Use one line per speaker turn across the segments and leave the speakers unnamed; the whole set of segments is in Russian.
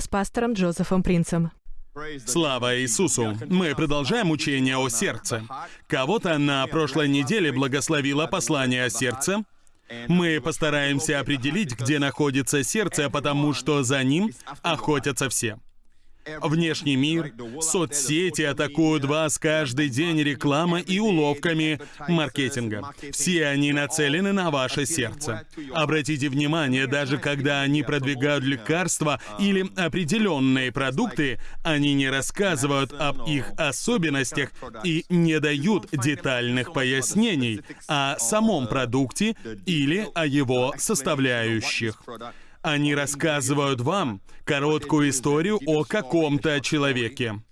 с пастором Джозефом Принцем.
Слава Иисусу! Мы продолжаем учение о сердце. Кого-то на прошлой неделе благословило послание о сердце. Мы постараемся определить, где находится сердце, потому что за ним охотятся все. Внешний мир, соцсети атакуют вас каждый день рекламой и уловками маркетинга. Все они нацелены на ваше сердце. Обратите внимание, даже когда они продвигают лекарства или определенные продукты, они не рассказывают об их особенностях и не дают детальных пояснений о самом продукте или о его составляющих. Они рассказывают вам короткую историю о каком-то человеке.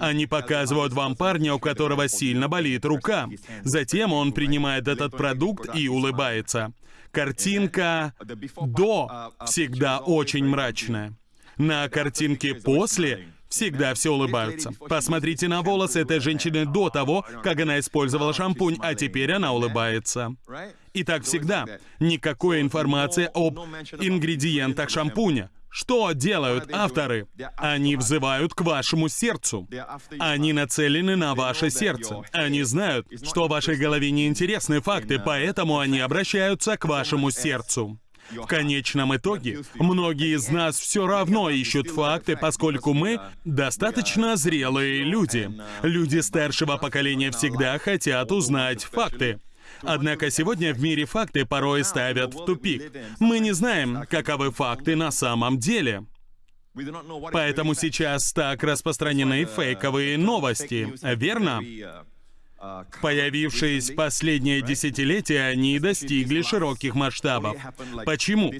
Они показывают вам парня, у которого сильно болит рука. Затем он принимает этот продукт и улыбается. Картинка «до» всегда очень мрачная. На картинке «после» всегда все улыбаются. Посмотрите на волосы этой женщины до того, как она использовала шампунь, а теперь она улыбается. И так всегда. Никакой информации об ингредиентах шампуня. Что делают авторы? Они взывают к вашему сердцу. Они нацелены на ваше сердце. Они знают, что в вашей голове неинтересны факты, поэтому они обращаются к вашему сердцу. В конечном итоге, многие из нас все равно ищут факты, поскольку мы достаточно зрелые люди. Люди старшего поколения всегда хотят узнать факты. Однако сегодня в мире факты порой ставят в тупик. Мы не знаем, каковы факты на самом деле. Поэтому сейчас так распространены фейковые новости, верно? Появившись последнее десятилетие, они достигли широких масштабов. Почему?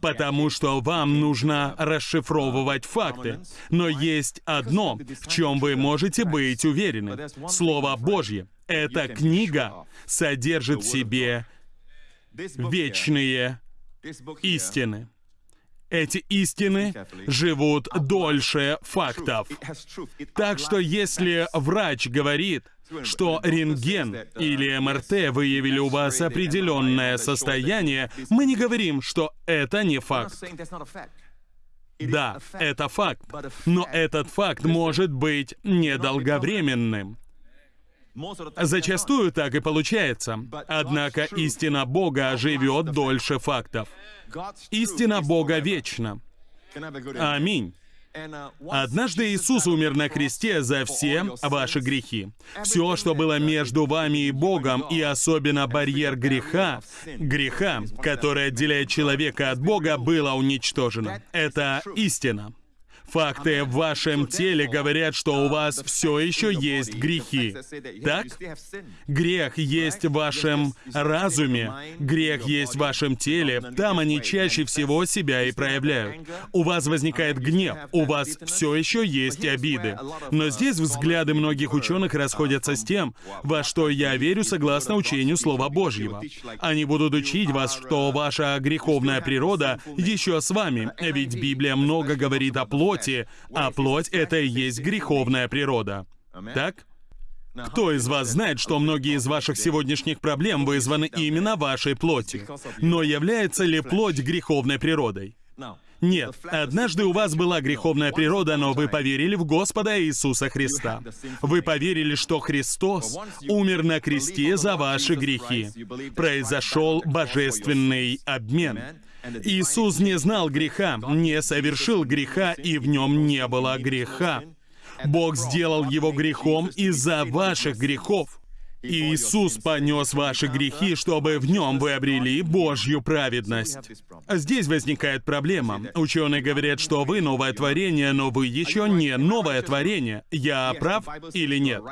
Потому что вам нужно расшифровывать факты. Но есть одно, в чем вы можете быть уверены. Слово Божье. Эта книга содержит в себе вечные истины. Эти истины живут дольше фактов. Так что если врач говорит, что рентген или МРТ выявили у вас определенное состояние, мы не говорим, что это не факт. Да, это факт, но этот факт может быть недолговременным. Зачастую так и получается. Однако истина Бога живет дольше фактов. Истина Бога вечна. Аминь. Однажды Иисус умер на кресте за все ваши грехи. Все, что было между вами и Богом, и особенно барьер греха, греха, который отделяет человека от Бога, было уничтожено. Это истина. Факты в вашем теле говорят, что у вас все еще есть грехи. Так? Грех есть в вашем разуме, грех есть в вашем теле, там они чаще всего себя и проявляют. У вас возникает гнев, у вас все еще есть обиды. Но здесь взгляды многих ученых расходятся с тем, во что я верю согласно учению Слова Божьего. Они будут учить вас, что ваша греховная природа еще с вами, ведь Библия много говорит о плоти, плоти, а плоть — это и есть греховная природа. Так? Кто из вас знает, что многие из ваших сегодняшних проблем вызваны именно вашей плотью? Но является ли плоть греховной природой? Нет, однажды у вас была греховная природа, но вы поверили в Господа Иисуса Христа. Вы поверили, что Христос умер на кресте за ваши грехи. Произошел божественный обмен. Иисус не знал греха, не совершил греха, и в нем не было греха. Бог сделал его грехом из-за ваших грехов. Иисус понес ваши грехи, чтобы в нем вы обрели Божью праведность. Здесь возникает проблема. Ученые говорят, что вы новое творение, но вы еще не новое творение. Я прав или нет?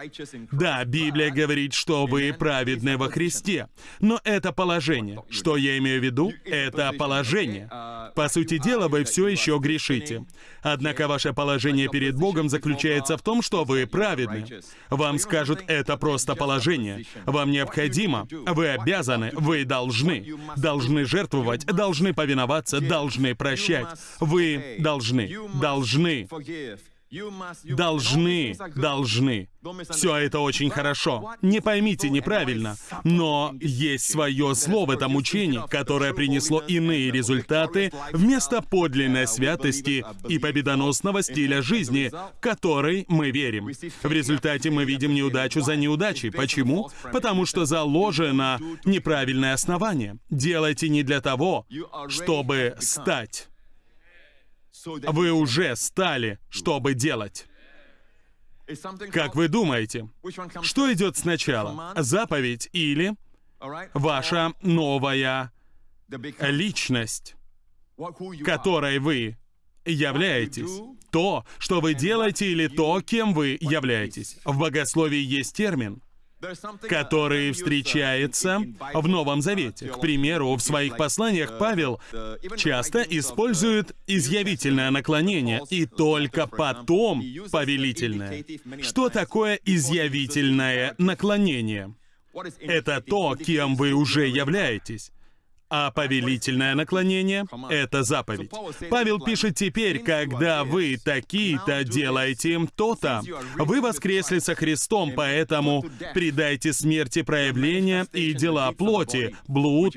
Да, Библия говорит, что вы праведны во Христе. Но это положение. Что я имею в виду? Это положение. По сути дела, вы все еще грешите. Однако ваше положение перед Богом заключается в том, что вы праведны. Вам скажут, это просто положение. Вам необходимо, вы обязаны, вы должны. Должны жертвовать, должны повиноваться, должны прощать. Вы должны, должны. Должны, должны. Все это очень хорошо. Не поймите неправильно, но есть свое зло в этом учении, которое принесло иные результаты вместо подлинной святости и победоносного стиля жизни, который мы верим. В результате мы видим неудачу за неудачей. Почему? Потому что заложено неправильное основание. Делайте не для того, чтобы стать. Вы уже стали, чтобы делать. Как вы думаете, что идет сначала? Заповедь или ваша новая личность, которой вы являетесь? То, что вы делаете, или то, кем вы являетесь? В богословии есть термин который встречается в Новом Завете. К примеру, в своих посланиях Павел часто использует изъявительное наклонение и только потом повелительное. Что такое изъявительное наклонение? Это то, кем вы уже являетесь а повелительное наклонение — это заповедь. Павел пишет теперь, когда вы такие-то делаете им то-то, вы воскресли со Христом, поэтому предайте смерти проявления и дела плоти, блуд,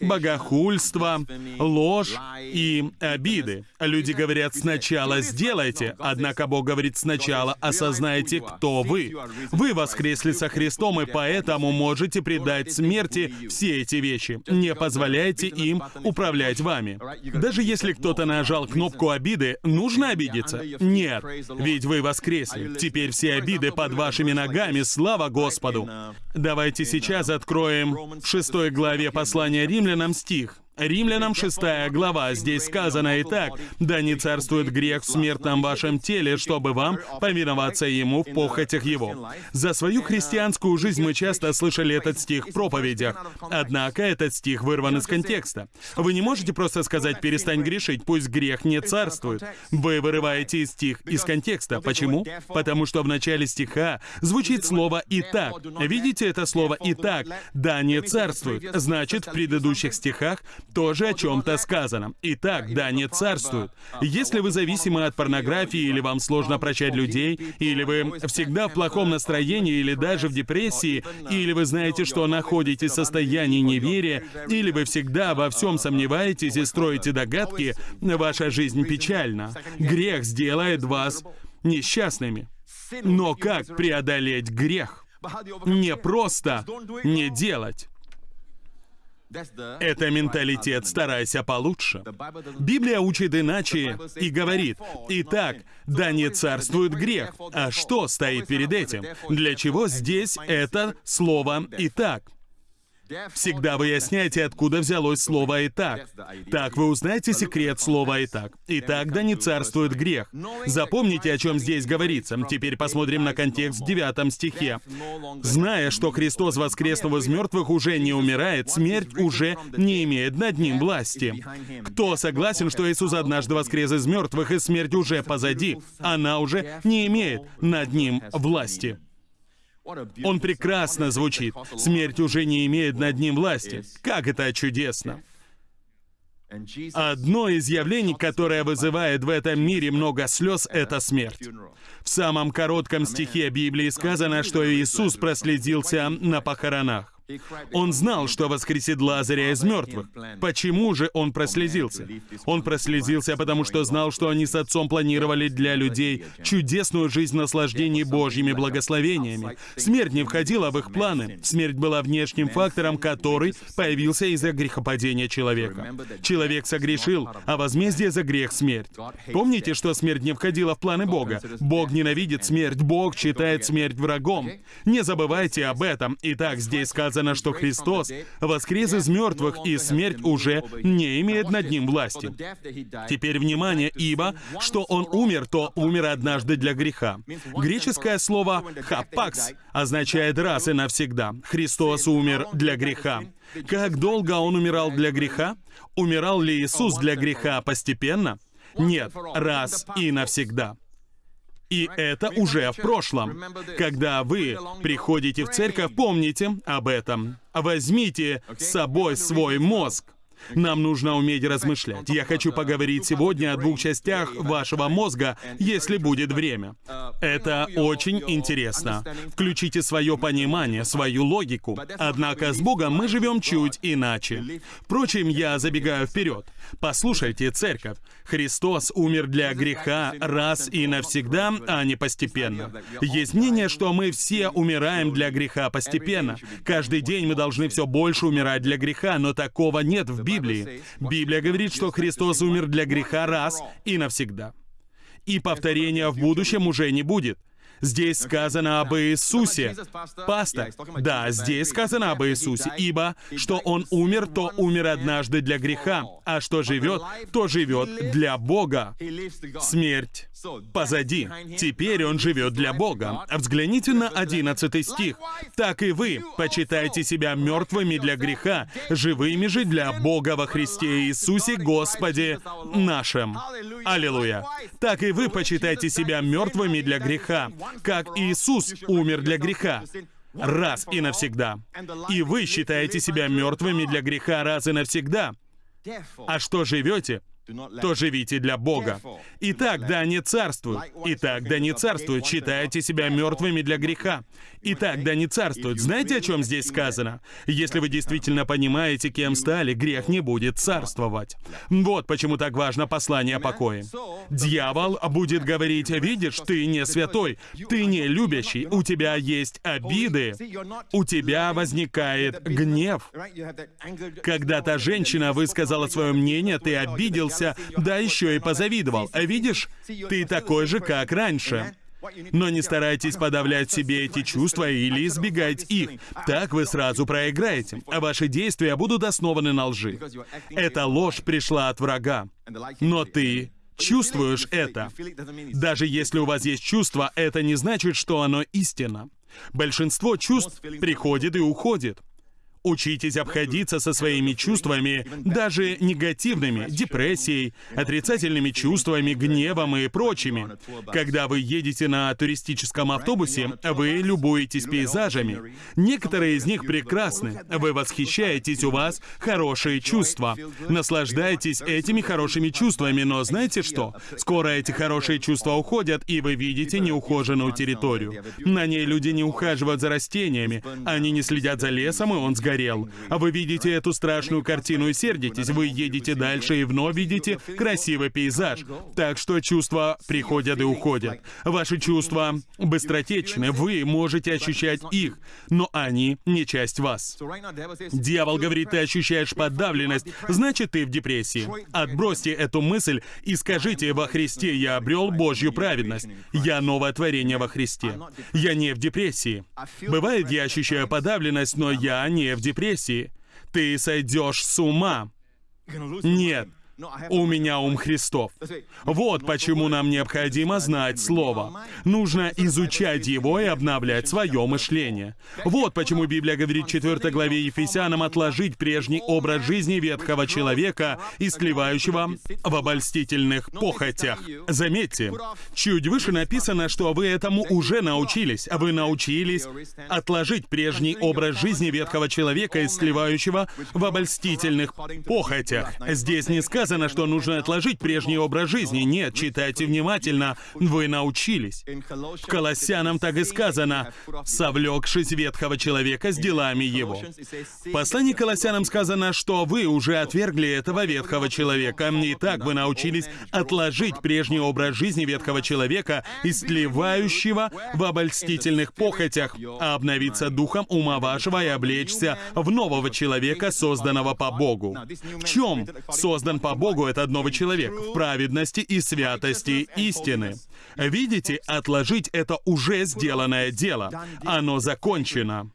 богохульство, ложь и обиды. Люди говорят сначала «сделайте», однако Бог говорит сначала «осознайте, кто вы». Вы воскресли со Христом, и поэтому можете предать смерти все эти вещи. Не позволяйте им управлять вами. Даже если кто-то нажал кнопку обиды, нужно обидеться? Нет, ведь вы воскресли. Теперь все обиды под вашими ногами, слава Господу. Давайте сейчас откроем в шестой главе послания римлянам стих. Римлянам 6 глава, здесь сказано и так, «Да не царствует грех в смертном вашем теле, чтобы вам повиноваться ему в похотях его». За свою христианскую жизнь мы часто слышали этот стих в проповедях, однако этот стих вырван из контекста. Вы не можете просто сказать «перестань грешить, пусть грех не царствует». Вы вырываете стих из контекста. Почему? Потому что в начале стиха звучит слово «и так». Видите это слово «и так»? «Да не царствует». Значит, в предыдущих стихах тоже о чем-то сказано. Итак, да, не царствует. Если вы зависимы от порнографии, или вам сложно прощать людей, или вы всегда в плохом настроении, или даже в депрессии, или вы знаете, что находитесь в состоянии неверия, или вы всегда во всем сомневаетесь и строите догадки, ваша жизнь печальна. Грех сделает вас несчастными. Но как преодолеть грех? Не просто не делать. Это менталитет «старайся получше». Библия учит иначе и говорит, «Итак, да не царствует грех». А что стоит перед этим? Для чего здесь это слово «итак»? Всегда выясняйте, откуда взялось слово «и так». Вы узнаете секрет слова «и так». И так да не царствует грех. Запомните, о чем здесь говорится. Теперь посмотрим на контекст в 9 стихе. «Зная, что Христос, воскреснув из мертвых, уже не умирает, смерть уже не имеет над ним власти». Кто согласен, что Иисус однажды воскрес из мертвых, и смерть уже позади? Она уже не имеет над ним власти. Он прекрасно звучит. Смерть уже не имеет над ним власти. Как это чудесно! Одно из явлений, которое вызывает в этом мире много слез, это смерть. В самом коротком стихе Библии сказано, что Иисус проследился на похоронах. Он знал, что воскресит Лазаря из мертвых. Почему же он прослезился? Он прослезился, потому что знал, что они с отцом планировали для людей чудесную жизнь наслаждений Божьими благословениями. Смерть не входила в их планы. Смерть была внешним фактором, который появился из-за грехопадения человека. Человек согрешил, а возмездие за грех — смерть. Помните, что смерть не входила в планы Бога? Бог ненавидит смерть, Бог считает смерть врагом. Не забывайте об этом. Итак, здесь сказано, сказано, что Христос воскрес из мертвых, и смерть уже не имеет над ним власти. Теперь внимание, ибо что Он умер, то умер однажды для греха. Греческое слово «хапакс» означает «раз и навсегда». Христос умер для греха. Как долго Он умирал для греха? Умирал ли Иисус для греха постепенно? Нет, раз и навсегда. И это уже в прошлом. Когда вы приходите в церковь, помните об этом. Возьмите с собой свой мозг. Нам нужно уметь размышлять. Я хочу поговорить сегодня о двух частях вашего мозга, если будет время. Это очень интересно. Включите свое понимание, свою логику. Однако с Богом мы живем чуть иначе. Впрочем, я забегаю вперед. Послушайте, церковь. Христос умер для греха раз и навсегда, а не постепенно. Есть мнение, что мы все умираем для греха постепенно. Каждый день мы должны все больше умирать для греха, но такого нет в Библии. Библия говорит, что Христос умер для греха раз и навсегда. И повторения в будущем уже не будет. Здесь сказано об Иисусе. Пастор, да, здесь сказано об Иисусе, ибо что Он умер, то умер однажды для греха, а что живет, то живет для Бога. Смерть позади. Теперь Он живет для Бога. Взгляните на 11 стих. «Так и вы почитайте себя мертвыми для греха, живыми же для Бога во Христе Иисусе Господе нашим». Аллилуйя. «Так и вы почитайте себя мертвыми для греха, как Иисус умер для греха, раз и навсегда. И вы считаете себя мертвыми для греха раз и навсегда. А что живете, то живите для Бога. Итак, да не царствуют. Итак, да не царствуют. Считайте себя мертвыми для греха. Итак, да не царствуют. Знаете, о чем здесь сказано? Если вы действительно понимаете, кем стали, грех не будет царствовать. Вот почему так важно послание о покое. Дьявол будет говорить, видишь, ты не святой, ты не любящий, у тебя есть обиды, у тебя возникает гнев. Когда та женщина высказала свое мнение, ты обиделся, да еще и позавидовал. А видишь, ты такой же, как раньше. Но не старайтесь подавлять себе эти чувства или избегать их. Так вы сразу проиграете, а ваши действия будут основаны на лжи. Эта ложь пришла от врага. Но ты чувствуешь это. Даже если у вас есть чувство, это не значит, что оно истина. Большинство чувств приходит и уходит. Учитесь обходиться со своими чувствами, даже негативными, депрессией, отрицательными чувствами, гневом и прочими. Когда вы едете на туристическом автобусе, вы любуетесь пейзажами. Некоторые из них прекрасны. Вы восхищаетесь, у вас хорошие чувства. Наслаждайтесь этими хорошими чувствами, но знаете что? Скоро эти хорошие чувства уходят, и вы видите неухоженную территорию. На ней люди не ухаживают за растениями, они не следят за лесом, и он сгорел сгорел. А вы видите эту страшную картину и сердитесь. Вы едете дальше и вновь видите красивый пейзаж. Так что чувства приходят и уходят. Ваши чувства быстротечны, вы можете ощущать их, но они не часть вас. Дьявол говорит, ты ощущаешь подавленность, значит, ты в депрессии. Отбросьте эту мысль и скажите, во Христе я обрел Божью праведность. Я новое творение во Христе. Я не в депрессии. Бывает, я ощущаю подавленность, но я не в депрессии. Ты сойдешь с ума. Нет, у меня ум Христов. Вот почему нам необходимо знать Слово. Нужно изучать его и обновлять свое мышление. Вот почему Библия говорит в 4 главе Ефесянам отложить прежний образ жизни ветхого человека, истлевающего в обольстительных похотях. Заметьте, чуть выше написано, что вы этому уже научились. Вы научились отложить прежний образ жизни ветхого человека, истлевающего в обольстительных похотях. Здесь не сказано, сказано, что нужно отложить прежний образ жизни. Нет, читайте внимательно. Вы научились. Колоссянам так и сказано, «совлекшись ветхого человека с делами его». В послании Колоссянам сказано, что вы уже отвергли этого ветхого человека. И так вы научились отложить прежний образ жизни ветхого человека, истлевающего в обольстительных похотях, а обновиться духом ума вашего и облечься в нового человека, созданного по Богу. В чем создан по Богу этот новый человек в праведности и святости истины. Видите, отложить это уже сделанное дело. Оно закончено.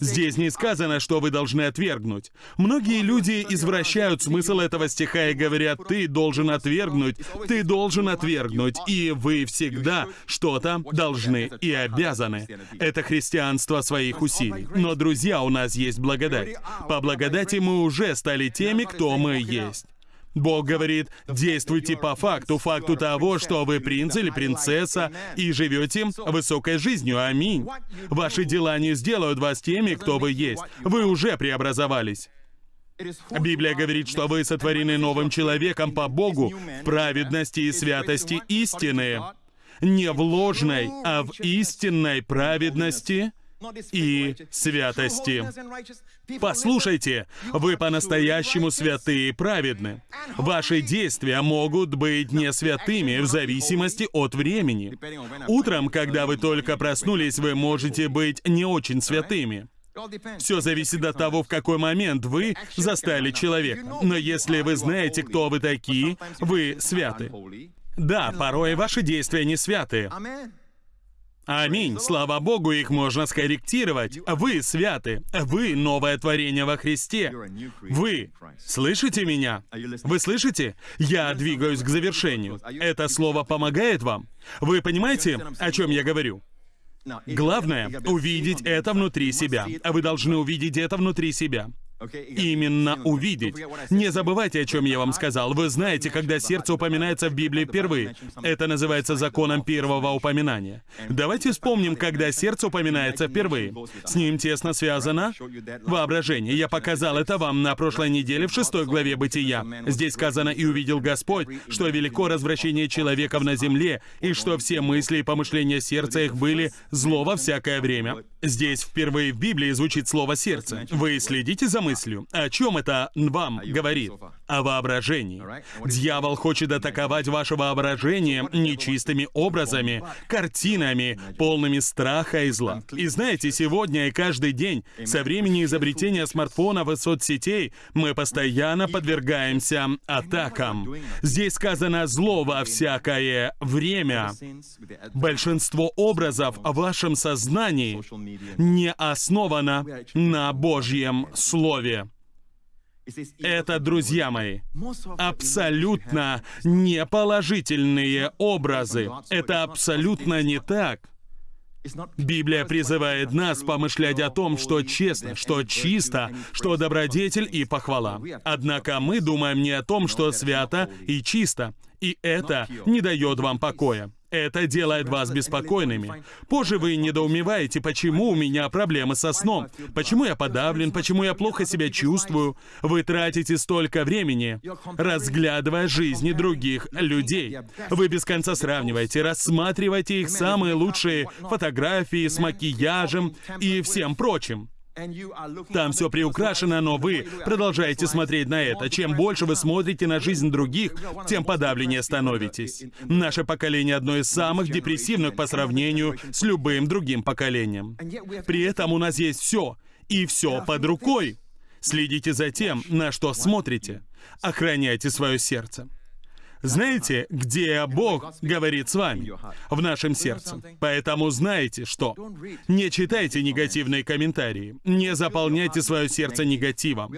Здесь не сказано, что вы должны отвергнуть. Многие люди извращают смысл этого стиха и говорят, ты должен отвергнуть, ты должен отвергнуть, и вы всегда что-то должны и обязаны. Это христианство своих усилий. Но, друзья, у нас есть благодать. По благодати мы уже стали теми, кто мы есть. Бог говорит, действуйте по факту, факту того, что вы принц или принцесса и живете высокой жизнью. Аминь. Ваши дела не сделают вас теми, кто вы есть. Вы уже преобразовались. Библия говорит, что вы сотворены новым человеком по Богу в праведности и святости истины. Не в ложной, а в истинной праведности и святости. Послушайте, вы по-настоящему святые и праведны. Ваши действия могут быть не святыми в зависимости от времени. Утром, когда вы только проснулись, вы можете быть не очень святыми. Все зависит от того, в какой момент вы застали человека. Но если вы знаете, кто вы такие, вы святы. Да, порой ваши действия не святые. Аминь. Слава Богу, их можно скорректировать. Вы святы. Вы новое творение во Христе. Вы слышите меня? Вы слышите? Я двигаюсь к завершению. Это слово помогает вам? Вы понимаете, о чем я говорю? Главное — увидеть это внутри себя. Вы должны увидеть это внутри себя. Именно увидеть. Не забывайте, о чем я вам сказал. Вы знаете, когда сердце упоминается в Библии впервые. Это называется законом первого упоминания. Давайте вспомним, когда сердце упоминается впервые. С ним тесно связано воображение. Я показал это вам на прошлой неделе в шестой главе Бытия. Здесь сказано «И увидел Господь, что велико развращение человеков на земле, и что все мысли и помышления сердца их были зло во всякое время». Здесь впервые в Библии звучит слово «сердце». Вы следите за мыслью? О чем это вам говорит? О воображении. Дьявол хочет атаковать ваше воображение нечистыми образами, картинами, полными страха и зла. И знаете, сегодня и каждый день, со времени изобретения смартфонов и соцсетей, мы постоянно подвергаемся атакам. Здесь сказано «зло во всякое время». Большинство образов в вашем сознании не основана на Божьем Слове. Это, друзья мои, абсолютно неположительные образы. Это абсолютно не так. Библия призывает нас помышлять о том, что честно, что чисто, что добродетель и похвала. Однако мы думаем не о том, что свято и чисто, и это не дает вам покоя. Это делает вас беспокойными. Позже вы недоумеваете, почему у меня проблемы со сном, почему я подавлен, почему я плохо себя чувствую. Вы тратите столько времени, разглядывая жизни других людей. Вы без конца сравниваете, рассматриваете их самые лучшие фотографии с макияжем и всем прочим. Там все приукрашено, но вы продолжаете смотреть на это. Чем больше вы смотрите на жизнь других, тем подавленнее становитесь. Наше поколение одно из самых депрессивных по сравнению с любым другим поколением. При этом у нас есть все, и все под рукой. Следите за тем, на что смотрите. Охраняйте свое сердце. Знаете, где Бог говорит с вами? В нашем сердце. Поэтому знаете, что. Не читайте негативные комментарии. Не заполняйте свое сердце негативом.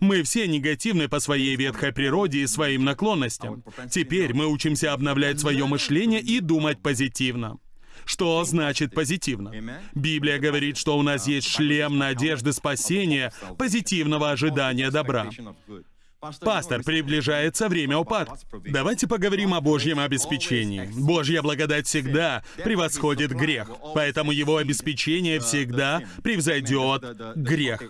Мы все негативны по своей ветхой природе и своим наклонностям. Теперь мы учимся обновлять свое мышление и думать позитивно. Что значит позитивно? Библия говорит, что у нас есть шлем надежды спасения, позитивного ожидания добра. Пастор, приближается время упадка. Давайте поговорим о Божьем обеспечении. Божья благодать всегда превосходит грех, поэтому его обеспечение всегда превзойдет грех.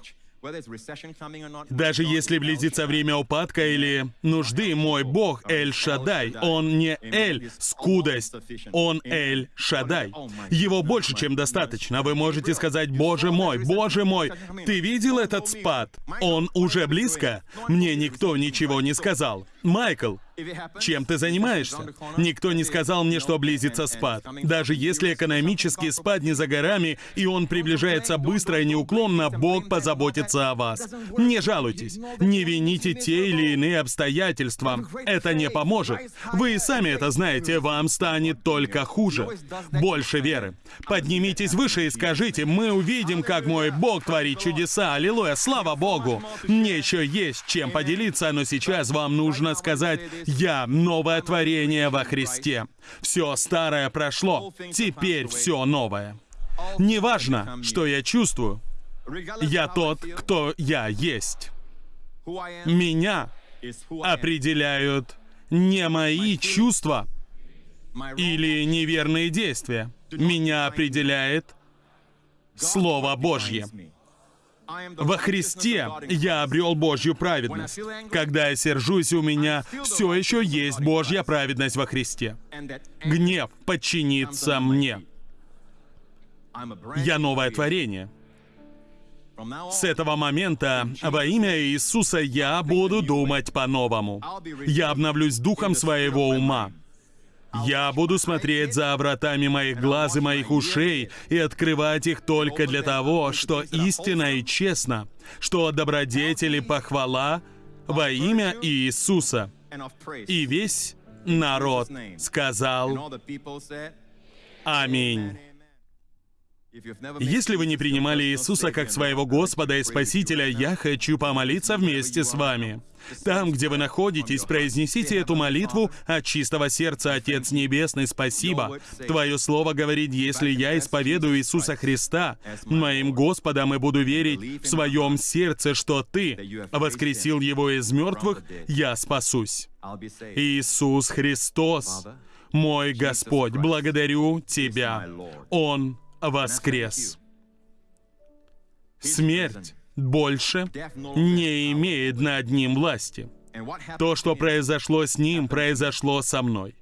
Даже если близится время упадка или нужды, мой Бог Эль Шадай, Он не Эль скудость, Он Эль Шадай. Его больше, чем достаточно. Вы можете сказать, Боже мой, Боже мой, ты видел этот спад? Он уже близко? Мне никто ничего не сказал. Майкл, чем ты занимаешься? Никто не сказал мне, что близится спад. Даже если экономический спад не за горами, и он приближается быстро и неуклонно, Бог позаботится о вас. Не жалуйтесь. Не вините те или иные обстоятельства. Это не поможет. Вы и сами это знаете, вам станет только хуже. Больше веры. Поднимитесь выше и скажите, мы увидим, как мой Бог творит чудеса. Аллилуйя, слава Богу. Мне еще есть чем поделиться, но сейчас вам нужно сказать я новое творение во Христе. Все старое прошло, теперь все новое. Неважно, что я чувствую, я тот, кто я есть. Меня определяют не мои чувства или неверные действия. Меня определяет Слово Божье. Во Христе я обрел Божью праведность. Когда я сержусь, у меня все еще есть Божья праведность во Христе. Гнев подчинится мне. Я новое творение. С этого момента во имя Иисуса я буду думать по-новому. Я обновлюсь духом своего ума. Я буду смотреть за вратами моих глаз и моих ушей и открывать их только для того, что истина и честно, что добродетели похвала во имя Иисуса. И весь народ сказал Аминь. Если вы не принимали Иисуса как своего Господа и Спасителя, я хочу помолиться вместе с вами. Там, где вы находитесь, произнесите эту молитву от чистого сердца, Отец Небесный, спасибо. Твое Слово говорит, если я исповедую Иисуса Христа, моим Господом, и буду верить в своем сердце, что Ты воскресил Его из мертвых, я спасусь. Иисус Христос, мой Господь, благодарю Тебя. Он воскрес. Смерть больше не имеет над ним власти. То, что произошло с ним, произошло со мной.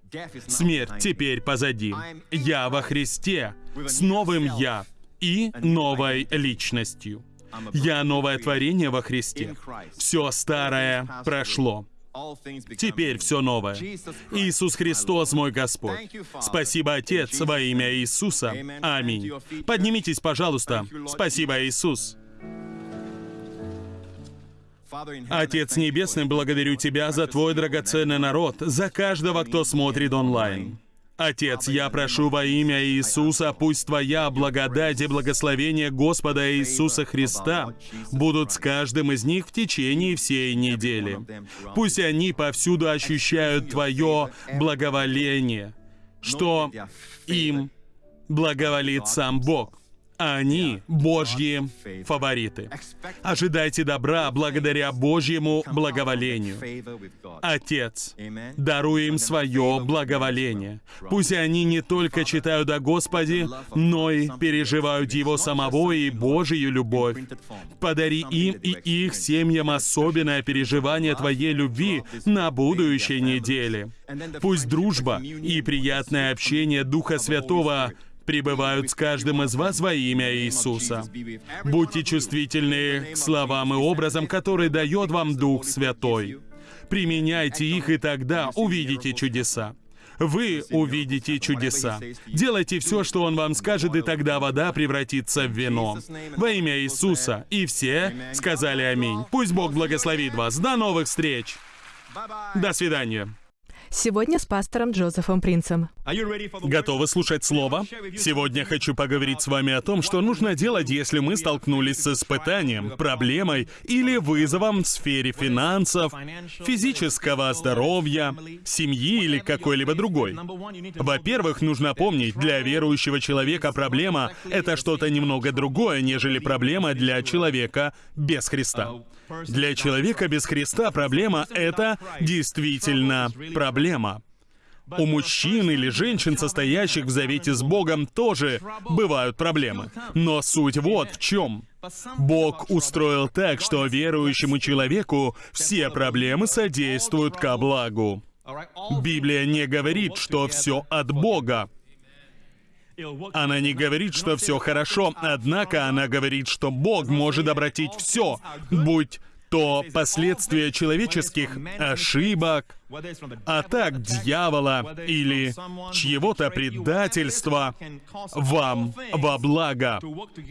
Смерть теперь позади. Я во Христе, с новым «я» и новой личностью. Я новое творение во Христе. Все старое прошло. Теперь все новое. Иисус Христос, мой Господь. Спасибо, Отец, во имя Иисуса. Аминь. Поднимитесь, пожалуйста. Спасибо, Иисус. Отец Небесный, благодарю Тебя за Твой драгоценный народ, за каждого, кто смотрит онлайн. Отец, я прошу во имя Иисуса, пусть Твоя благодать и благословение Господа Иисуса Христа будут с каждым из них в течение всей недели. Пусть они повсюду ощущают Твое благоволение, что им благоволит сам Бог они Божьи фавориты. Ожидайте добра благодаря Божьему благоволению. Отец, даруй им свое благоволение. Пусть они не только читают о Господе, но и переживают Его самого и Божию любовь. Подари им и их семьям особенное переживание Твоей любви на будущей неделе. Пусть дружба и приятное общение Духа Святого пребывают с каждым из вас во имя Иисуса. Будьте чувствительны к словам и образам, которые дает вам Дух Святой. Применяйте их, и тогда увидите чудеса. Вы увидите чудеса. Делайте все, что Он вам скажет, и тогда вода превратится в вино. Во имя Иисуса. И все сказали аминь. Пусть Бог благословит вас. До новых встреч. До свидания.
Сегодня с пастором Джозефом Принцем.
Готовы слушать Слово? Сегодня хочу поговорить с вами о том, что нужно делать, если мы столкнулись с испытанием, проблемой или вызовом в сфере финансов, физического здоровья, семьи или какой-либо другой. Во-первых, нужно помнить, для верующего человека проблема — это что-то немного другое, нежели проблема для человека без Христа. Для человека без Христа проблема — это действительно проблема. У мужчин или женщин, состоящих в завете с Богом, тоже бывают проблемы. Но суть вот в чем. Бог устроил так, что верующему человеку все проблемы содействуют ко благу. Библия не говорит, что все от Бога. Она не говорит, что все хорошо, однако она говорит, что Бог может обратить все, будь то последствия человеческих ошибок, атак дьявола или чьего-то предательства вам во благо.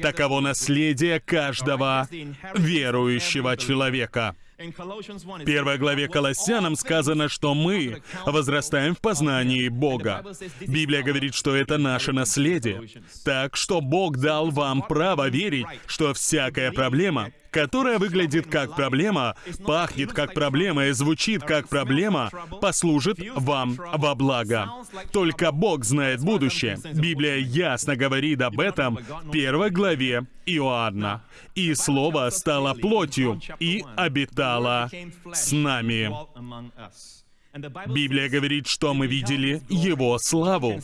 Таково наследие каждого верующего человека. В первой главе Колоссянам сказано, что мы возрастаем в познании Бога. Библия говорит, что это наше наследие. Так что Бог дал вам право верить, что всякая проблема, которая выглядит как проблема, пахнет как проблема и звучит как проблема, послужит вам во благо. Только Бог знает будущее. Библия ясно говорит об этом в первой главе Иоанна. «И Слово стало плотью и обитало с нами». Библия говорит, что мы видели Его славу.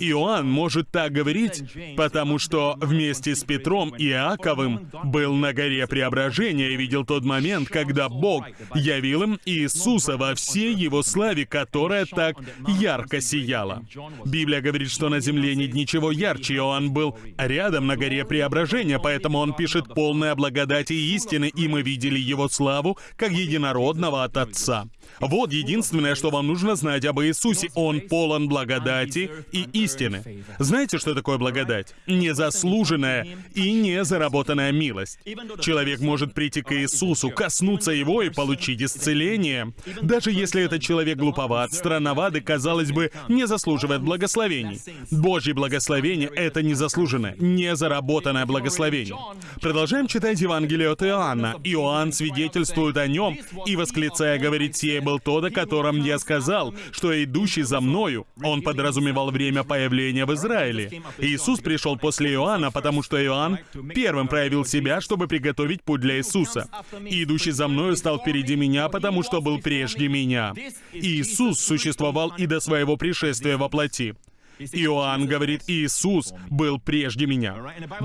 Иоанн может так говорить, потому что вместе с Петром и Иаковым был на горе Преображения. И видел тот момент, когда Бог явил им Иисуса во всей Его славе, которая так ярко сияла. Библия говорит, что на земле нет ничего ярче. Иоанн был рядом на горе Преображения, поэтому он пишет полная благодати и истины, и мы видели Его славу как единородного от Отца. Вот единственное, что вам нужно знать об Иисусе. Он полон благодати и истины. Знаете, что такое благодать? Незаслуженная и незаработанная милость. Человек может прийти к Иисусу, коснуться Его и получить исцеление. Даже если этот человек глуповат, странноват и, казалось бы, не заслуживает благословений. Божье благословение — это незаслуженное, незаработанное благословение. Продолжаем читать Евангелие от Иоанна. Иоанн свидетельствует о нем и, восклицая, говорит, «Сие был тот, о котором я сказал, что идущий за мною». Он подразумевал время появления в Израиле. Иисус пришел после Иоанна, потому что Иоанн первым проявил себя, чтобы приготовить путь для Иисуса. Идущий за мною стал впереди меня, потому что был прежде меня. Иисус существовал и до своего пришествия во плоти. Иоанн говорит, Иисус был прежде меня.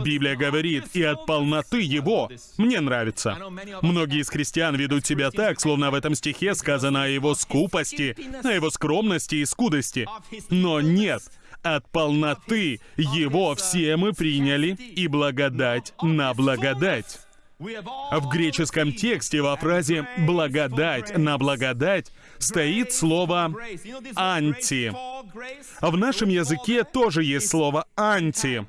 Библия говорит, и от полноты Его мне нравится. Многие из христиан ведут себя так, словно в этом стихе сказано о Его скупости, о Его скромности и скудости. Но нет, от полноты Его все мы приняли, и благодать на благодать. В греческом тексте во фразе «благодать на благодать» стоит слово «анти». В нашем языке тоже есть слово «анти».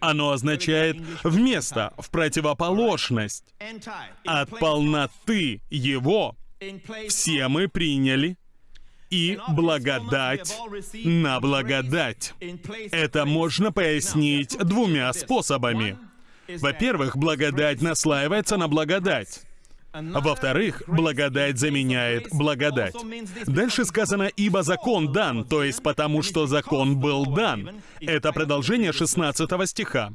Оно означает «вместо», «в противоположность». От полноты Его все мы приняли и благодать на благодать. Это можно пояснить двумя способами. Во-первых, благодать наслаивается на благодать. Во-вторых, благодать заменяет благодать. Дальше сказано «ибо закон дан», то есть потому что закон был дан. Это продолжение 16 стиха.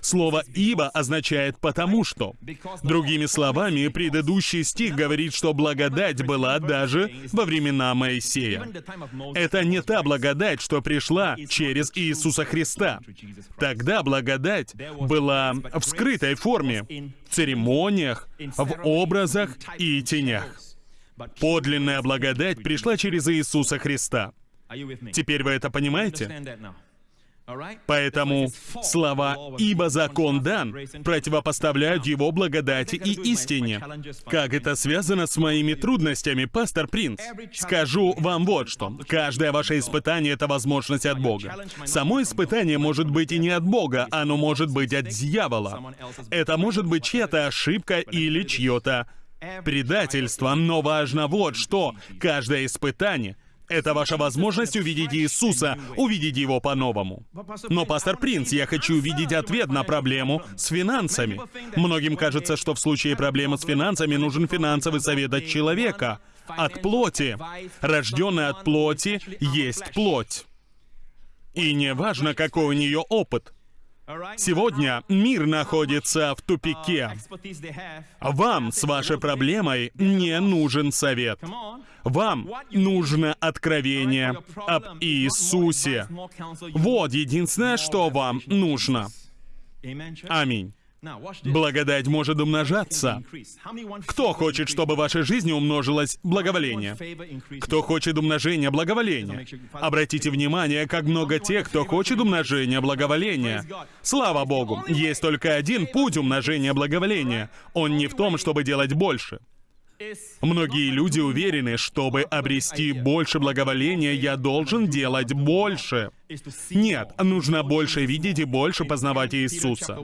Слово «ибо» означает «потому что». Другими словами, предыдущий стих говорит, что благодать была даже во времена Моисея. Это не та благодать, что пришла через Иисуса Христа. Тогда благодать была в скрытой форме, церемониях, в образах и тенях. Подлинная благодать пришла через Иисуса Христа. Теперь вы это понимаете? Поэтому слова «ибо закон дан» противопоставляют его благодати и истине. Как это связано с моими трудностями, пастор Принц? Скажу вам вот что. Каждое ваше испытание — это возможность от Бога. Само испытание может быть и не от Бога, оно может быть от дьявола. Это может быть чья-то ошибка или чье-то предательство, но важно вот что. Каждое испытание — это ваша возможность увидеть Иисуса, увидеть Его по-новому. Но, пастор Принц, я хочу увидеть ответ на проблему с финансами. Многим кажется, что в случае проблемы с финансами нужен финансовый совет от человека, от плоти. Рожденный от плоти есть плоть. И не важно, какой у нее опыт. Сегодня мир находится в тупике. Вам с вашей проблемой не нужен совет. Вам нужно откровение об Иисусе. Вот единственное, что вам нужно. Аминь. Благодать может умножаться. Кто хочет, чтобы в вашей жизни умножилось благоволение? Кто хочет умножения благоволения? Обратите внимание, как много тех, кто хочет умножения благоволения. Слава Богу, есть только один путь умножения благоволения. Он не в том, чтобы делать больше. Многие люди уверены, чтобы обрести больше благоволения, я должен делать больше. Нет, нужно больше видеть и больше познавать Иисуса.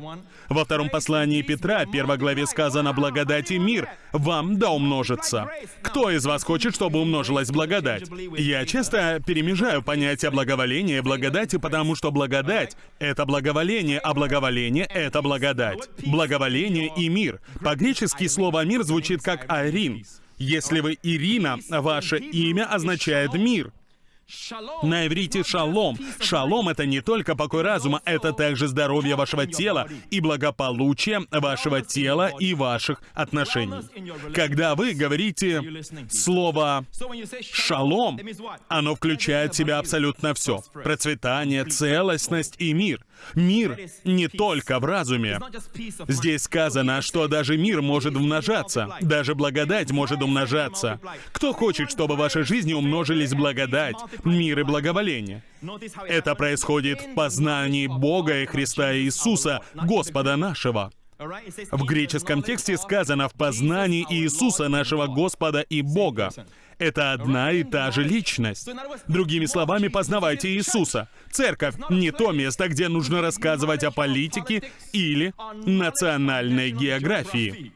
Во втором послании Петра, первой главе сказано «Благодать и мир вам да умножится». Кто из вас хочет, чтобы умножилась благодать? Я часто перемежаю понятия благоволения и благодати, потому что благодать — это благоволение, а благоволение — это благодать. Благоволение и мир. По-гречески слово «мир» звучит как «арин». Если вы Ирина, ваше имя означает «мир». На иврите шалом. Шалом — это не только покой разума, это также здоровье вашего тела и благополучие вашего тела и ваших отношений. Когда вы говорите слово «шалом», оно включает в себя абсолютно все. Процветание, целостность и мир. Мир не только в разуме. Здесь сказано, что даже мир может умножаться, даже благодать может умножаться. Кто хочет, чтобы в вашей жизни умножились благодать, мир и благоволение? Это происходит в познании Бога и Христа Иисуса, Господа нашего. В греческом тексте сказано «в познании Иисуса, нашего Господа и Бога». Это одна и та же личность. Другими словами, познавайте Иисуса. Церковь — не то место, где нужно рассказывать о политике или национальной географии.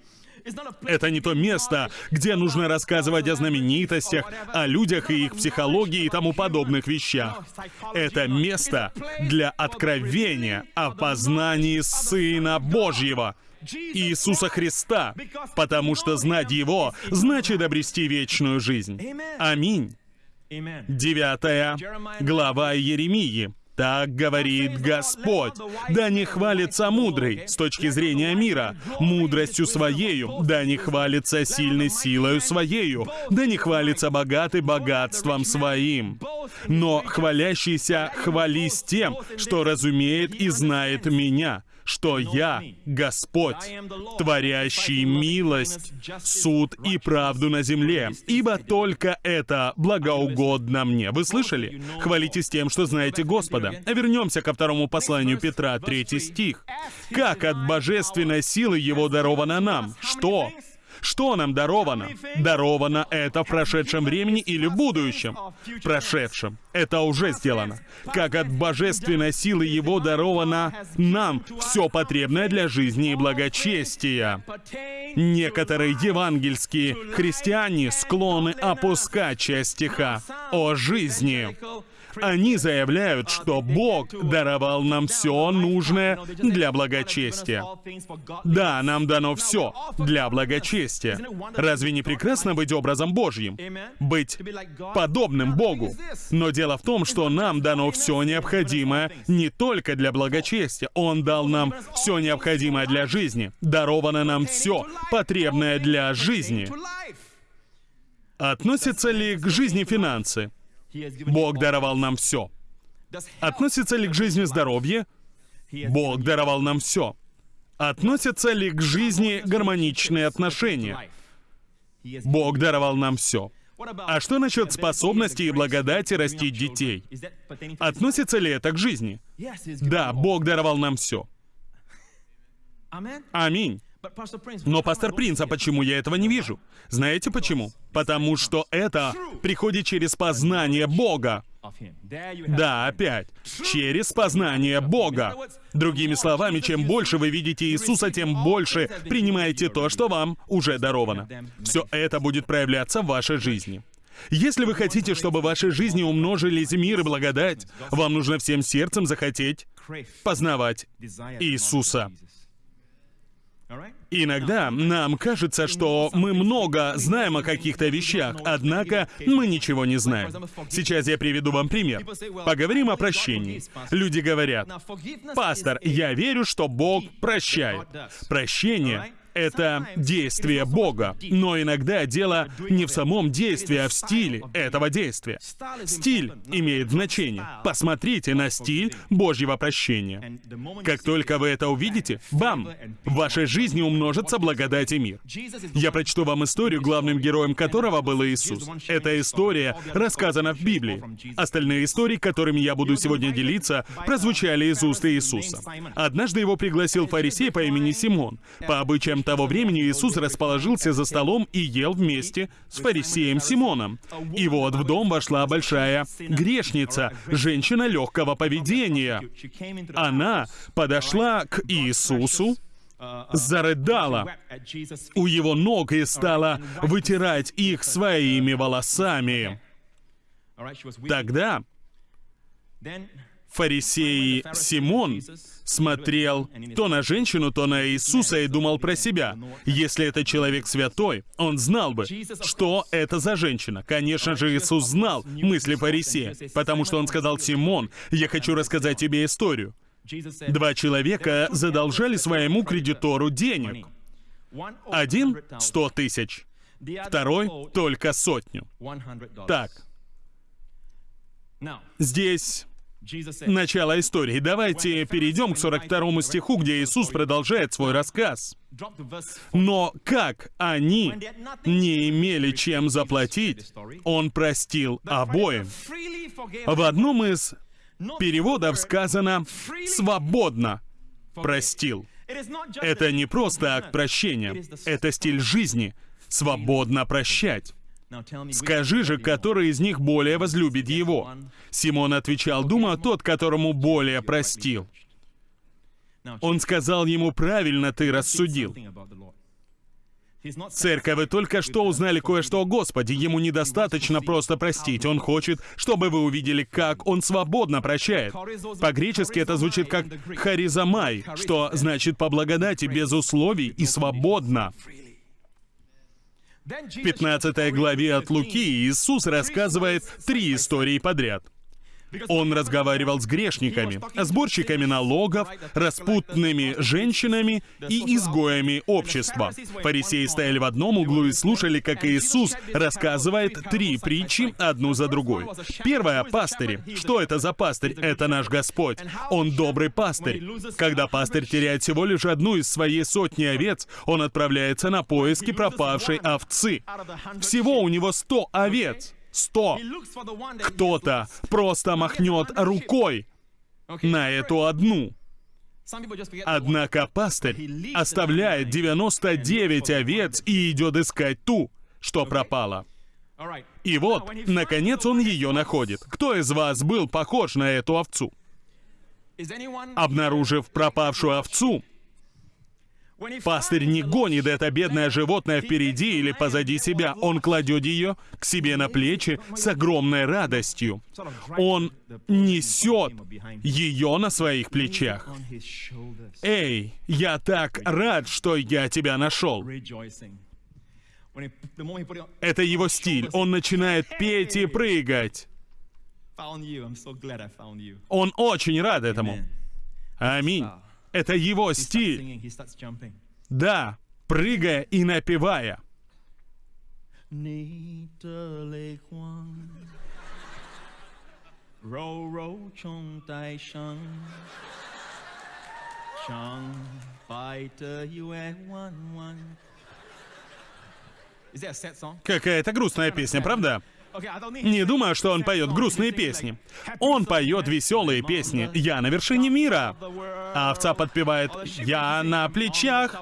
Это не то место, где нужно рассказывать о знаменитостях, о людях и их психологии и тому подобных вещах. Это место для откровения о познании Сына Божьего, Иисуса Христа, потому что знать Его значит обрести вечную жизнь. Аминь. Девятая глава Еремии. Так говорит Господь. Да не хвалится мудрый с точки зрения мира, мудростью своею, да не хвалится сильной силою своею, да не хвалится богатый богатством своим. Но хвалящийся хвались тем, что разумеет и знает меня, что я Господь, творящий милость, суд и правду на земле, ибо только это благоугодно мне. Вы слышали? Хвалитесь тем, что знаете Господа. Вернемся ко второму посланию Петра, третий стих. «Как от божественной силы Его даровано нам?» Что? Что нам даровано? Даровано это в прошедшем времени или в будущем? В прошедшем. Это уже сделано. Как от божественной силы Его даровано нам все потребное для жизни и благочестия. Некоторые евангельские христиане склонны опускать часть стиха о жизни. Они заявляют, что Бог даровал нам все нужное для благочестия. Да, нам дано все для благочестия. Разве не прекрасно быть образом Божьим? Быть подобным Богу. Но дело в том, что нам дано все необходимое не только для благочестия. Он дал нам все необходимое для жизни. Даровано нам все потребное для жизни. Относятся ли к жизни финансы? Бог даровал нам все. Относится ли к жизни здоровье? Бог даровал нам все. Относятся ли к жизни гармоничные отношения? Бог даровал нам все. А что насчет способности и благодати растить детей? Относится ли это к жизни? Да, Бог даровал нам все. Аминь. Но, пастор Принц, а почему я этого не вижу? Знаете почему? Потому что это приходит через познание Бога. Да, опять. Через познание Бога. Другими словами, чем больше вы видите Иисуса, тем больше принимаете то, что вам уже даровано. Все это будет проявляться в вашей жизни. Если вы хотите, чтобы в вашей жизни умножились мир и благодать, вам нужно всем сердцем захотеть познавать Иисуса. Иногда нам кажется, что мы много знаем о каких-то вещах, однако мы ничего не знаем. Сейчас я приведу вам пример. Поговорим о прощении. Люди говорят, «Пастор, я верю, что Бог прощает». Прощение это действие Бога. Но иногда дело не в самом действии, а в стиле этого действия. Стиль имеет значение. Посмотрите на стиль Божьего прощения. Как только вы это увидите, бам! В вашей жизни умножится благодать и мир. Я прочту вам историю, главным героем которого был Иисус. Эта история рассказана в Библии. Остальные истории, которыми я буду сегодня делиться, прозвучали из уст Иисуса. Однажды его пригласил фарисей по имени Симон. По обычаям того времени Иисус расположился за столом и ел вместе с фарисеем Симоном. И вот в дом вошла большая грешница, женщина легкого поведения. Она подошла к Иисусу, зарыдала у его ног и стала вытирать их своими волосами. Тогда Фарисей Симон смотрел то на женщину, то на Иисуса и думал про себя. Если это человек святой, он знал бы, что это за женщина. Конечно же, Иисус знал мысли фарисея, потому что он сказал, «Симон, я хочу рассказать тебе историю». Два человека задолжали своему кредитору денег. Один — сто тысяч, второй — только сотню. Так, здесь начало истории. Давайте перейдем к 42 стиху, где Иисус продолжает свой рассказ. Но как они не имели чем заплатить, Он простил обоим. В одном из переводов сказано «свободно простил». Это не просто акт прощения, это стиль жизни, свободно прощать. Скажи же, который из них более возлюбит его? Симон отвечал, думаю, тот, которому более простил. Он сказал ему, правильно ты рассудил. Церковь, вы только что узнали кое-что о Господе. Ему недостаточно просто простить. Он хочет, чтобы вы увидели, как Он свободно прощает. По-гречески это звучит как «харизамай», что значит «по благодати, без условий и свободно». В 15 главе от Луки Иисус рассказывает три истории подряд. Он разговаривал с грешниками, сборщиками налогов, распутными женщинами и изгоями общества. Фарисеи стояли в одном углу и слушали, как Иисус рассказывает три притчи одну за другой. Первая — пастыри. Что это за пастырь? Это наш Господь. Он добрый пастырь. Когда пастырь теряет всего лишь одну из своей сотни овец, он отправляется на поиски пропавшей овцы. Всего у него сто овец сто. Кто-то просто махнет рукой на эту одну. Однако пастырь оставляет 99 овец и идет искать ту, что пропала. И вот, наконец он ее находит. Кто из вас был похож на эту овцу? Обнаружив пропавшую овцу, Пастырь не гонит это бедное животное впереди или позади себя. Он кладет ее к себе на плечи с огромной радостью. Он несет ее на своих плечах. Эй, я так рад, что я тебя нашел. Это его стиль. Он начинает петь и прыгать. Он очень рад этому. Аминь. Это его стиль. Да, прыгая и напевая. Какая-то грустная песня, правда? Не думаю, что он поет грустные песни. Он поет веселые песни. «Я на вершине мира». А овца подпевает «Я на плечах».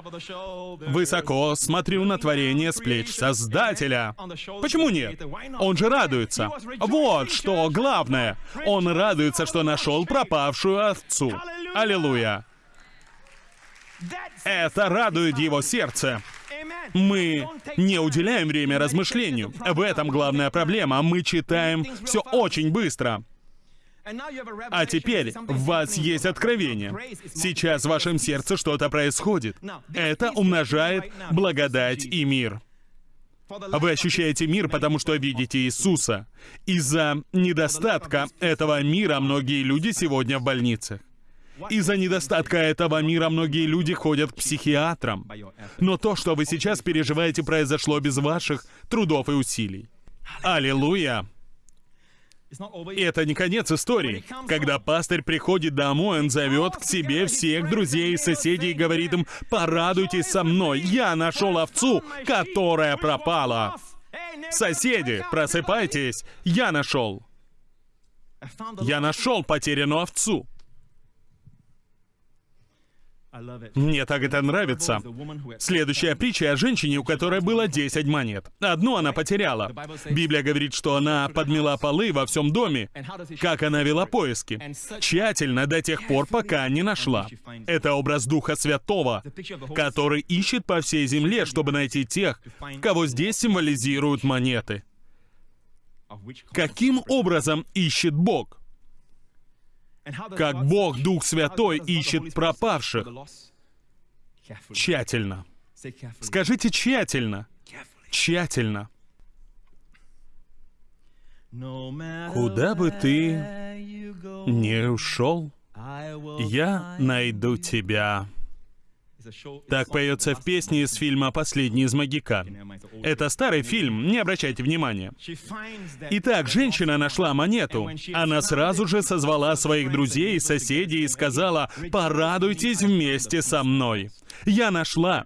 Высоко смотрю на творение с плеч Создателя. Почему нет? Он же радуется. Вот что главное. Он радуется, что нашел пропавшую овцу. Аллилуйя. Это радует его сердце. Мы не уделяем время размышлению. В этом главная проблема. Мы читаем все очень быстро. А теперь в вас есть откровение. Сейчас в вашем сердце что-то происходит. Это умножает благодать и мир. Вы ощущаете мир, потому что видите Иисуса. Из-за недостатка этого мира многие люди сегодня в больницах. Из-за недостатка этого мира многие люди ходят к психиатрам. Но то, что вы сейчас переживаете, произошло без ваших трудов и усилий. Аллилуйя! И это не конец истории. Когда пастырь приходит домой, он зовет к себе всех друзей и соседей и говорит им, «Порадуйтесь со мной, я нашел овцу, которая пропала». Соседи, просыпайтесь, я нашел. Я нашел потерянную овцу. Мне так это нравится. Следующая притча о женщине, у которой было 10 монет. Одну она потеряла. Библия говорит, что она подмела полы во всем доме. Как она вела поиски? Тщательно до тех пор, пока не нашла. Это образ Духа Святого, который ищет по всей земле, чтобы найти тех, кого здесь символизируют монеты. Каким образом ищет Бог? Как Бог, Дух Святой, ищет пропавших. Тщательно. Скажите тщательно. Тщательно. Куда бы ты не ушел, я найду тебя. Так поется в песне из фильма «Последний из магикан». Это старый фильм, не обращайте внимания. Итак, женщина нашла монету. Она сразу же созвала своих друзей и соседей и сказала, «Порадуйтесь вместе со мной. Я нашла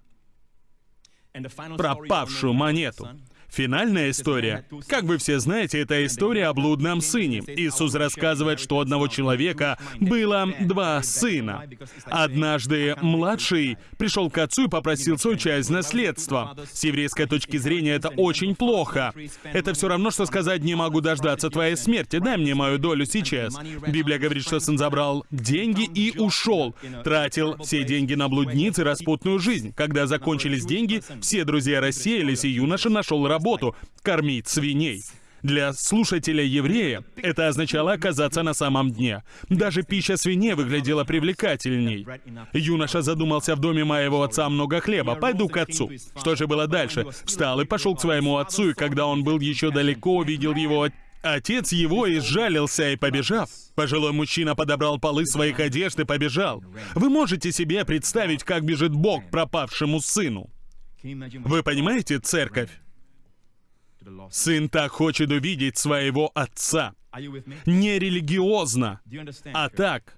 пропавшую монету». Финальная история. Как вы все знаете, это история о блудном сыне. Иисус рассказывает, что у одного человека было два сына. Однажды младший пришел к отцу и попросил свою часть наследства. С еврейской точки зрения это очень плохо. Это все равно, что сказать «не могу дождаться твоей смерти, дай мне мою долю сейчас». Библия говорит, что сын забрал деньги и ушел. Тратил все деньги на блудниц и распутную жизнь. Когда закончились деньги, все друзья рассеялись, и юноша нашел работу работу — кормить свиней. Для слушателя-еврея это означало оказаться на самом дне. Даже пища свиней выглядела привлекательней. Юноша задумался в доме моего отца много хлеба, пойду к отцу. Что же было дальше? Встал и пошел к своему отцу, и когда он был еще далеко, увидел его Отец его изжалился и побежав. Пожилой мужчина подобрал полы своих одежд и побежал. Вы можете себе представить, как бежит Бог пропавшему сыну? Вы понимаете, церковь? Сын так хочет увидеть своего отца. Не религиозно, а так,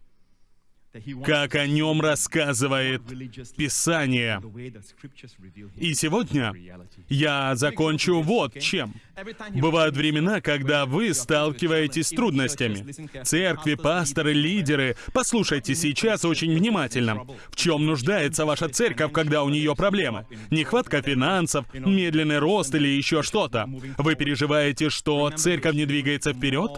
как о нем рассказывает Писание. И сегодня я закончу вот чем. Бывают времена, когда вы сталкиваетесь с трудностями. Церкви, пасторы, лидеры. Послушайте сейчас очень внимательно. В чем нуждается ваша церковь, когда у нее проблемы? Нехватка финансов, медленный рост или еще что-то. Вы переживаете, что церковь не двигается вперед?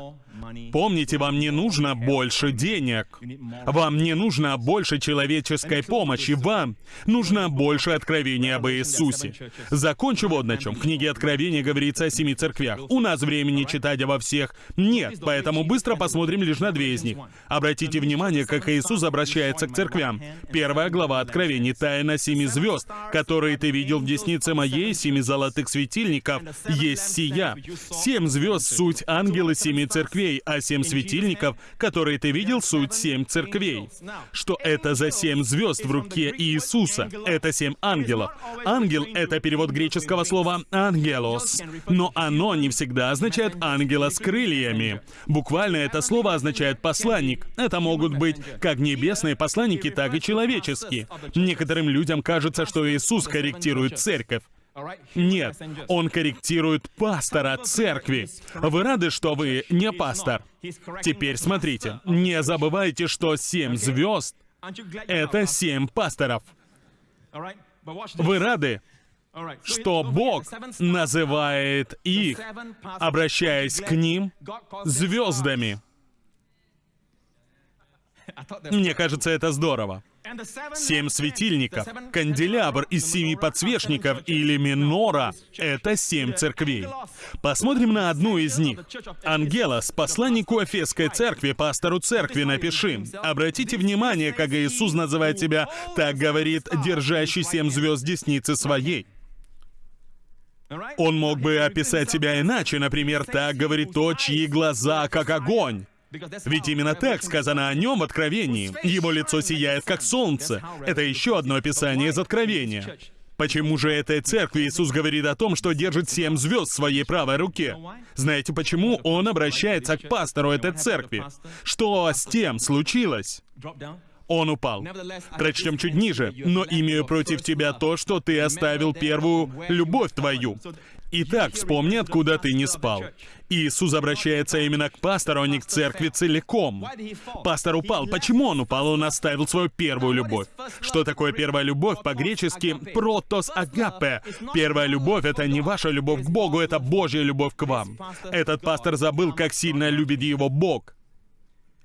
Помните, вам не нужно больше денег. Вам не нужно больше человеческой помощи. Вам нужно больше откровения об Иисусе. Закончу вот на чем. В книге Откровения говорится о семи церквях. У нас времени читать обо всех нет, поэтому быстро посмотрим лишь на две из них. Обратите внимание, как Иисус обращается к церквям. Первая глава Откровений. Тайна семи звезд, которые ты видел в деснице моей, семи золотых светильников, есть сия. Семь звезд — суть ангелы семи церквей, а семь светильников, которые ты видел, суть семь церквей. Что это за семь звезд в руке Иисуса? Это семь ангелов. Ангел — это перевод греческого слова «ангелос», но оно не всегда означает «ангела с крыльями». Буквально это слово означает «посланник». Это могут быть как небесные посланники, так и человеческие. Некоторым людям кажется, что Иисус корректирует церковь. Нет, он корректирует пастора церкви. Вы рады, что вы не пастор? Теперь смотрите, не забывайте, что семь звезд — это семь пасторов. Вы рады, что Бог называет их, обращаясь к ним, звездами? Мне кажется, это здорово. Семь светильников, канделябр из семи подсвечников или минора — это семь церквей. Посмотрим на одну из них. Ангелос, посланнику Эфесской церкви, пастору церкви, напиши. Обратите внимание, как Иисус называет себя, так говорит, держащий семь звезд десницы своей. Он мог бы описать себя иначе, например, так говорит то, чьи глаза как огонь. Ведь именно так сказано о нем в Откровении. Его лицо сияет, как солнце. Это еще одно описание из Откровения. Почему же этой церкви Иисус говорит о том, что держит семь звезд в своей правой руке? Знаете, почему Он обращается к пастору этой церкви? Что с тем случилось? Он упал. Прочтем чуть ниже. «Но имею против тебя то, что ты оставил первую любовь твою». Итак, вспомни, откуда ты не спал. Иисус обращается именно к пастору, а не к церкви целиком. Пастор упал. Почему он упал? Он оставил свою первую любовь. Что такое первая любовь? По-гречески «протос агапе». Первая любовь — это не ваша любовь к Богу, это Божья любовь к вам. Этот пастор забыл, как сильно любит его Бог.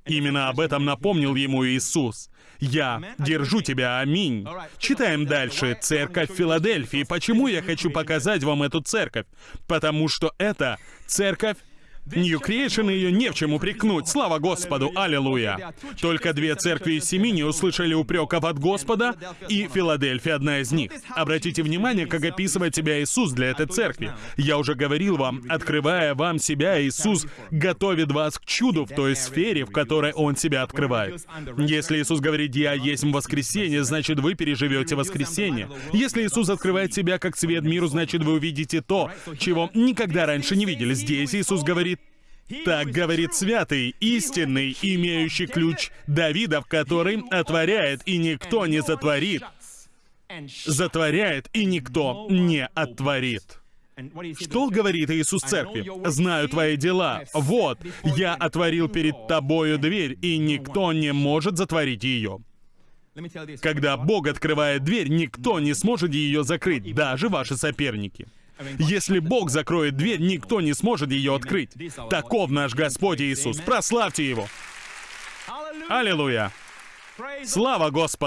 Именно об этом напомнил ему Иисус. «Я держу тебя, аминь». Читаем дальше. Церковь Филадельфии. Почему я хочу показать вам эту церковь? Потому что это церковь New Creation ее не в чем упрекнуть. Слава Господу, аллилуйя. Только две церкви из семи не услышали упреков от Господа, и Филадельфия одна из них. Обратите внимание, как описывает себя Иисус для этой церкви. Я уже говорил вам, открывая вам себя, Иисус готовит вас к чуду в той сфере, в которой Он себя открывает. Если Иисус говорит «Я есть воскресенье», значит вы переживете воскресенье. Если Иисус открывает себя как свет миру, значит вы увидите то, чего никогда раньше не видели. Здесь Иисус говорит так говорит святый, истинный, имеющий ключ Давидов, который отворяет, и никто не затворит. Затворяет, и никто не отворит. Что говорит Иисус Церкви? «Знаю твои дела. Вот, я отворил перед тобою дверь, и никто не может затворить ее». Когда Бог открывает дверь, никто не сможет ее закрыть, даже ваши соперники. Если Бог закроет дверь, никто не сможет ее открыть. Таков наш Господь Иисус. Прославьте Его! Аллилуйя! Слава Господу!